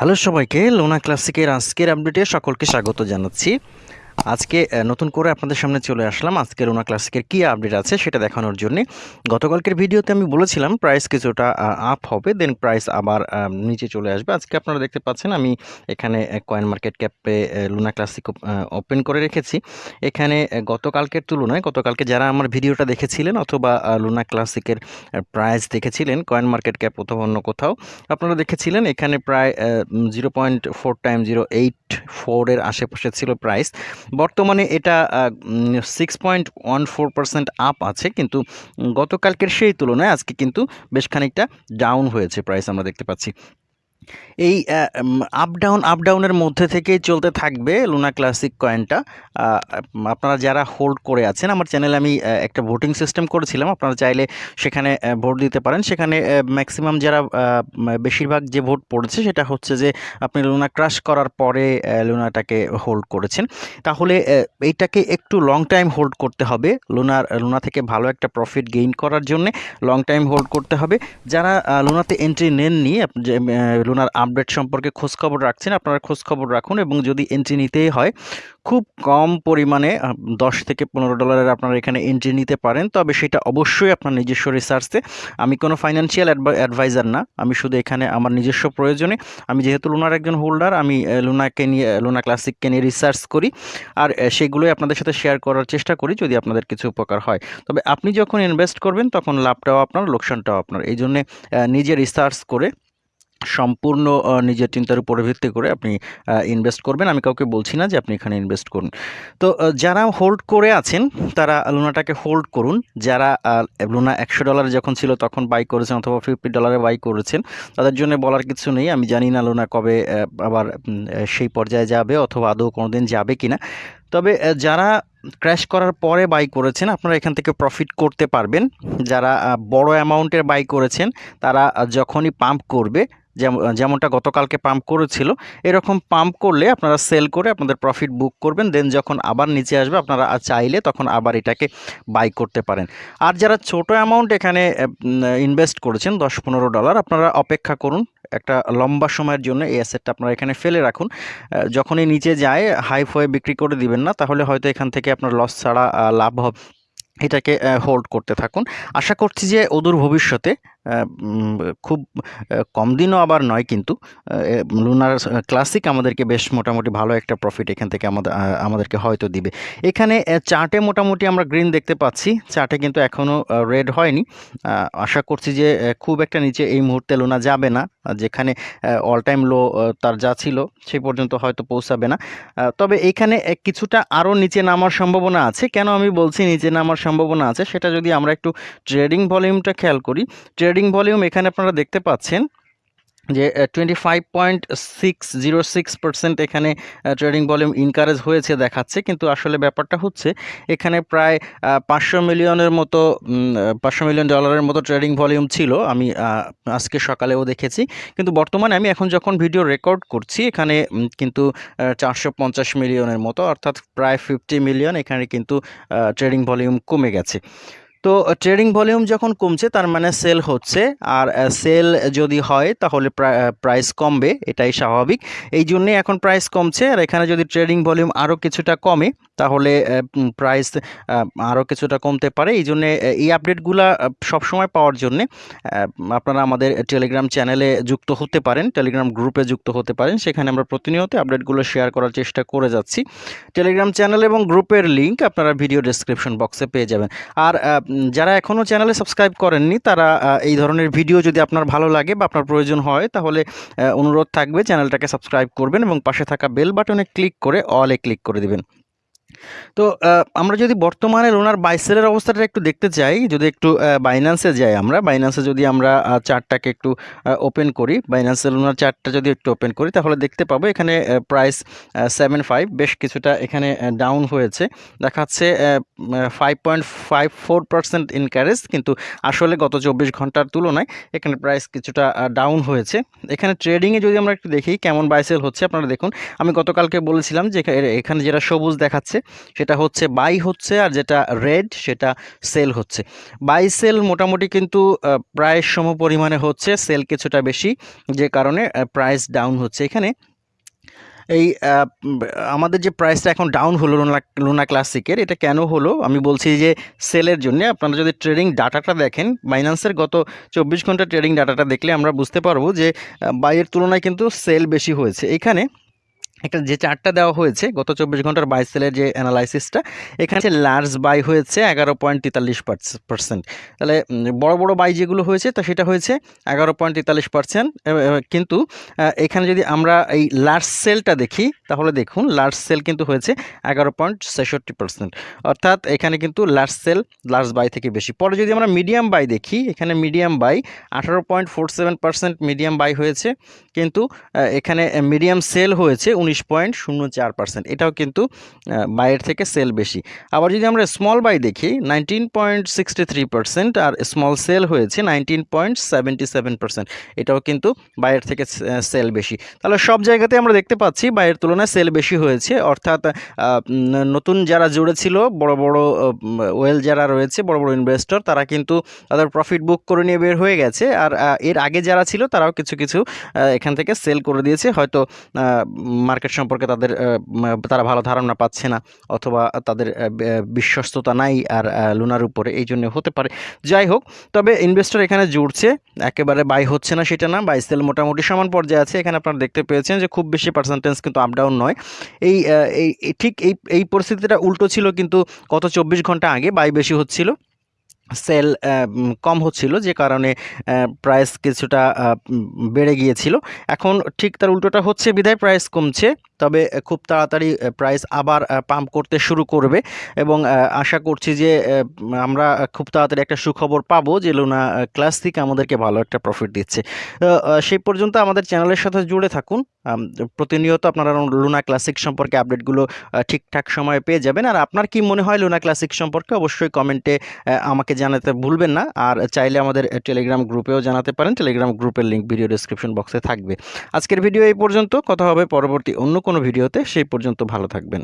Hello সবাইকে লোনা ক্লাসিকের আজকের আপডেটে সকলকে স্বাগত জানাচ্ছি। আজকে নতুন করে আপনাদের সামনে চলে আসলাম। আজকের লোনা ক্লাসিকের কী আপডেট আছে সেটা দেখানোর জন্যে। গতকালকের ভিডিওতে আমি বলেছিলাম প্রাইস কিছুটা আপ হবে দেন প্রাইস আবার নিচে চলে আসবে। আজকে আপনারা দেখতে পাচ্ছেন, আমি এখানে কয়েন মার্কেট ক্যাপে লুনা ক্লাসিক ওপেন করে রেখেছি। এখানে গতকালকের তুলনায়, গতকালকে যারা আমার ভিডিওটা দেখেছিলেন অথবা লুনা ক্লাসিকের প্রাইস দেখেছিলেন কয়েন মার্কেট ক্যাপ অথবা অন্য কোথাও, আপনারা দেখেছিলেন এখানে প্রায় zero point four time zero eight ফোরের আশেপাশে ছিল প্রাইস বর্তমানে এটা six point one four percent up আছে, কিন্তু গতকালকের সেই তুলনায় আজকে কিন্তু বেশ খানিকটা ডাউন হয়েছে প্রাইস আমরা দেখতে পাচ্ছি। এই আপ ডাউন আপ ডাউনের মধ্যে থেকেই চলতে থাকবে লুনা ক্লাসিক কয়েনটা আপনারা যারা হোল্ড করে আছেন, আমার চ্যানেলে আমি একটা ভোটিং সিস্টেম করেছিলাম। আপনারা চাইলে সেখানে ভোট দিতে পারেন। সেখানে ম্যাক্সিমাম যারা বেশিরভাগ যে ভোট পড়েছে, সেটা হচ্ছে যে আপনি লুনা ক্রাশ করার পরে লুনাটাকে হোল্ড করেছেন। তাহলে এইটাকে একটু লং টাইম হোল্ড করতে হবে লুনার লুনা থেকে ভালো একটা প্রফিট গেইন করার জন্য লং টাইম হোল্ড করতে হবে। যারা লুনাতে এন্ট্রি নেননি লুনার আপডেট সম্পর্কে খোঁজখবর রাখছেন, আপনারা খোঁজখবর রাখুন এবং যদি এন্ট্রি নিতেই হয়, খুব কম পরিমাণে দশ থেকে পনেরো ডলারের আপনারা এখানে এন্ট্রি নিতে পারেন। তবে সেটা অবশ্যই আপনার নিজস্ব রিসার্চে আমি কোনো ফাইন্যান্সিয়াল অ্যাডভাইজার না। আমি শুধু এখানে আমার নিজস্ব প্রয়োজনে। আমি যেহেতু লুনার একজন হোল্ডার আমি লুনাকে নিয়ে, লুনা ক্লাসিককে নিয়ে রিসার্চ করি। আর সেগুলোই আপনাদের সাথে শেয়ার করার চেষ্টা করি যদি আপনাদের কিছু উপকার হয়। তবে আপনি যখন ইনভেস্ট করবেন, তখন লাভটাও আপনার, লোকসানটাও আপনার। এই জন্যে নিজে রিসার্চ করে সম্পূর্ণ নিজের চিন্তার উপরে ভিত্তি করে আপনি ইনভেস্ট করবেন। আমি কাউকে বলছি না যে আপনি এখানে ইনভেস্ট করুন। তো যারা হোল্ড করে আছেন, তারা লুনাটাকে হোল্ড করুন। যারা লুনা একশো ডলার যখন ছিল তখন বাই করেছেন অথবা ফিফটি ডলারে বাই করেছেন, তাদের জন্য বলার কিছু নেই। আমি জানি না লুনা কবে আবার সেই পর্যায়ে যাবে অথবা আদৌ কোনোদিন যাবে কিনা। তবে যারা ক্র্যাশ করার পরে বাই করেছেন, আপনারা এখান থেকে প্রফিট করতে পারবেন। যারা বড় অ্যামাউন্টের বাই করেছেন, তারা যখনই পাম্প করবে যেম- যেমনটা গতকালকে পাম্প করেছিল, এরকম পাম্প করলে আপনারা সেল করে আপনাদের প্রফিট বুক করবেন দেন যখন আবার নিচে আসবে, আপনারা চাইলে তখন আবার এটাকে বাই করতে পারেন। আর যারা ছোট অ্যামাউন্ট এখানে ইনভেস্ট করেছেন, দশ পনেরো ডলার আপনারা অপেক্ষা করুন। একটা লম্বা সময়ের জন্য এই অ্যাসেটটা আপনারা এখানে ফেলে রাখুন। যখনই নিচে যায় হাই বিক্রি করে দিবেন না, তাহলে হয়তো এখান থেকে আপনার লস ছাড়া লাভ হবে এটাকে হোল্ড করতে থাকুন। আশা করছি যে অদূর ভবিষ্যতে খুব কম দিনও আবার নয় কিন্তু লুনার ক্লাসিক আমাদেরকে বেশ মোটামুটি ভালো একটা প্রফিট এখান থেকে আমাদের আমাদেরকে হয়তো দিবে। এখানে চার্টে মোটামুটি আমরা গ্রিন দেখতে পাচ্ছি। চার্টে কিন্তু এখনও রেড হয়নি। আশা করছি যে খুব একটা নিচে এই মুহূর্তে লুনা যাবে না। যেখানে অল টাইম লো তার যা ছিল সেই পর্যন্ত হয়তো পৌঁছাবে না। তবে এখানে কিছুটা আরও নিচে নামার সম্ভাবনা আছে। কেন আমি বলছি নিচে নামার সম্ভাবনা আছে? সেটা যদি আমরা একটু ট্রেডিং ভলিউমটা খেয়াল করি ট্রেডিং ভলিউম এখানে আপনারা দেখতে পাচ্ছেন যে twenty five point six zero six percent এখানে ট্রেডিং ভলিউম ইনকারেজ হয়েছে, দেখাচ্ছে। কিন্তু আসলে ব্যাপারটা হচ্ছে, এখানে প্রায় পাঁচশো মিলিয়নের মতো পাঁচশো মিলিয়ন ডলারের মতো ট্রেডিং ভলিউম ছিল। আমি আজকে সকালেও দেখেছি। কিন্তু বর্তমানে আমি এখন যখন ভিডিও রেকর্ড করছি, এখানে কিন্তু চারশো পঞ্চাশ মিলিয়নের মতো, অর্থাৎ প্রায় ফিফটি মিলিয়ন এখানে কিন্তু ট্রেডিং ভলিউম কমে গেছে। তো ট্রেডিং ভলিউম যখন কমছে, তার মানে সেল হচ্ছে। আর সেল যদি হয়, তাহলে প্রাইস কমবে। এটাই স্বাভাবিক। এই জন্যে এখন প্রাইস কমছে। আর এখানে যদি ট্রেডিং ভলিউম আরও কিছুটা কমে, তাহলে প্রাইস আরও কিছুটা কমতে পারে। এই জন্যে এই আপডেটগুলো সবসময় পাওয়ার জন্যে আপনারা আমাদের টেলিগ্রাম চ্যানেলে যুক্ত হতে পারেন। টেলিগ্রাম গ্রুপে যুক্ত হতে পারেন। সেখানে আমরা প্রতিনিয়ত আপডেটগুলো শেয়ার করার চেষ্টা করে যাচ্ছি। টেলিগ্রাম চ্যানেল এবং গ্রুপের লিঙ্ক আপনারা ভিডিও ডেসক্রিপশন বক্সে পেয়ে যাবেন। আর যারা এখনও চ্যানেলে সাবস্ক্রাইব করেননি, তারা এই ধরনের ভিডিও যদি আপনার ভালো লাগে বা আপনার প্রয়োজন হয়, তাহলে অনুরোধ থাকবে চ্যানেলটাকে সাবস্ক্রাইব করবেন এবং পাশে থাকা বেল বাটনে ক্লিক করে অলে ক্লিক করে দিবেন। তো আমরা যদি বর্তমানে লোনার বাইসেলের অবস্থাটা একটু দেখতে চাই, যদি একটু বাইন্যান্সে যাই আমরা বাইন্যান্সে যদি আমরা চার্টটাকে একটু ওপেন করি বাইন্যান্সে লোনার চার্টটা যদি একটু ওপেন করি, তাহলে দেখতে পাবো এখানে প্রাইস সেভেন ফাইভ বেশ কিছুটা এখানে ডাউন হয়েছে। দেখাচ্ছে five point five four percent increase কিন্তু আসলে গত চব্বিশ ঘণ্টার তুলনায় এখানে প্রাইস কিছুটা ডাউন হয়েছে। এখানে ট্রেডিংয়ে যদি আমরা একটু দেখি, কেমন বাইসেল হচ্ছে, আপনারা দেখুন। আমি গতকালকে বলেছিলাম যে এখানে যেটা সবুজ দেখাচ্ছে সেটা হচ্ছে বাই হচ্ছে আর যেটা রেড সেটা সেল হচ্ছে। বাই সেল মোটামুটি কিন্তু প্রায় সম পরিমাণে হচ্ছে সেল কিছুটা বেশি, যে কারণে প্রাইস ডাউন হচ্ছে। এখানে এই আমাদের যে প্রাইসটা এখন ডাউন হলো লুনা লুনা ক্লাসিকের এটা কেন হলো? আমি বলছি যে সেলের জন্য আপনারা যদি ট্রেডিং ডাটাটা দেখেন বাইন্যান্সের গত চব্বিশ ঘণ্টা ট্রেডিং ডাটাটা দেখলে আমরা বুঝতে পারব যে বাইয়ের তুলনায় কিন্তু সেল বেশি হয়েছে। এখানে একটা যে চার্টটা দেওয়া হয়েছে, গত চব্বিশ ঘণ্টার বাই সেলের যে অ্যানালাইসিসটা, এখানে লার্জ বাই হয়েছে এগারো পয়েন্ট তেতাল্লিশ পার্সেন্ট। তাহলে বড় বড় বাই যেগুলো হয়েছে, তো সেটা হয়েছে এগারো পয়েন্ট তেতাল্লিশ পার্সেন্ট কিন্তু এখানে যদি আমরা এই লার্জ সেলটা দেখি, তাহলে দেখুন লার্জ সেল কিন্তু হয়েছে এগারো পয়েন্ট ছেষট্টি পার্সেন্ট। অর্থাৎ এখানে কিন্তু লার্জ সেল লার্জ বাই থেকে বেশি। পরে যদি আমরা মিডিয়াম বাই দেখি, এখানে মিডিয়াম বাই আঠারো point four seven percent medium buy হয়েছে, কিন্তু এখানে মিডিয়াম সেল হয়েছে উনিশ পয়েন্ট শূন্য চার পার্সেন্ট এটাও কিন্তু বাইয়ের থেকে সেল বেশি। আবার যদি আমরা স্মল বাই দেখি nineteen point sixty three percent আর স্মল সেল হয়েছে nineteen point seventy seven percent এটাও কিন্তু বাইরের থেকে সেল বেশি। তাহলে সব জায়গাতে আমরা দেখতে পাচ্ছি বাইরের তুলনায় সেল বেশি হয়েছে। অর্থাৎ নতুন যারা জুড়েছিল বড় বড় ওয়েল যারা রয়েছে, বড় বড় ইনভেস্টর তারা কিন্তু তাদের প্রফিট বুক করে নিয়ে বের হয়ে গেছে। আর এর আগে যারা ছিল, তারাও কিছু কিছু এখান থেকে সেল করে দিয়েছে। হয়তো মার্কেট সম্পর্কে তাদের তারা ভালো ধারণা পাচ্ছে না অথবা তাদের বিশ্বস্ততা নাই আর লুনার উপরে, এই জন্য হতে পারে। যাই হোক, তবে ইনভেস্টর এখানে জুড়ছে, একেবারে বাই হচ্ছে না সেটা না বাই সেল মোটামুটি সমান পর্যায়ে আছে। এখানে আপনারা দেখতে পেয়েছেন যে খুব বেশি পার্সেন্টেজ কিন্তু আপ ডাউন নয়। এই- ঠিক এই এই পরিস্থিতিটা উল্টো ছিল কিন্তু গত চব্বিশ ঘণ্টা আগে বাই বেশি হচ্ছিল। সেল কম হচ্ছিল যে কারণে প্রাইস কিছুটা বেড়ে গিয়েছিল। এখন ঠিক তার উল্টোটা হচ্ছে বিধায় প্রাইস কমছে, তবে খুব তাড়াতাড়ি প্রাইস আবার পাম্প করতে শুরু করবে এবং আশা করছি যে আমরা খুব তাড়াতাড়ি একটা সুখবর পাবো যে লুনা ক্লাসিক আমাদেরকে ভালো একটা প্রফিট দিচ্ছে। সেই পর্যন্ত আমাদের চ্যানেলের সাথে জুড়ে থাকুন। প্রতিনিয়ত আপনারা লুনা ক্লাসিক সম্পর্কে আপডেটগুলো ঠিকঠাক সময়ে পেয়ে যাবেন। আর আপনার কি মনে হয় লুনা ক্লাসিক সম্পর্কে? অবশ্যই কমেন্টে আমাকে জানাতে ভুলবেন না, আর চাইলে আমাদের টেলিগ্রাম গ্রুপেও জানাতে পারেন। টেলিগ্রাম গ্রুপের লিঙ্ক ভিডিও ডিসক্রিপশন বক্সে থাকবে। আজকের ভিডিও এই পর্যন্ত। কথা হবে পরবর্তী অন্য কোনো ভিডিওতে সেই পর্যন্ত ভালো থাকবেন।